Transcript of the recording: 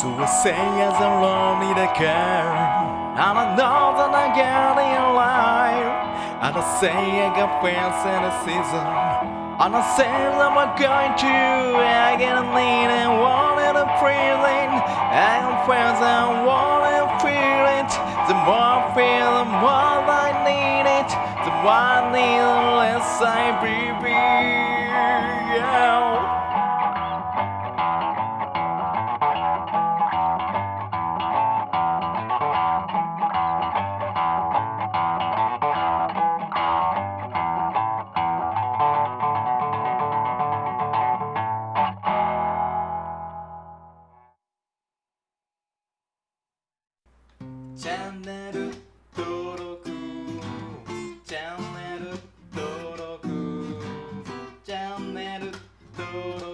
say as a lonely the girl And I know that I got in life And I say I got friends in the season. And I say that I'm going to I get a need and wanted a feeling I got friends and wanted to feel it. The more I feel the more I need it. The more I need the less I breathe チャンネル登録チャンネル登録チャンネル登録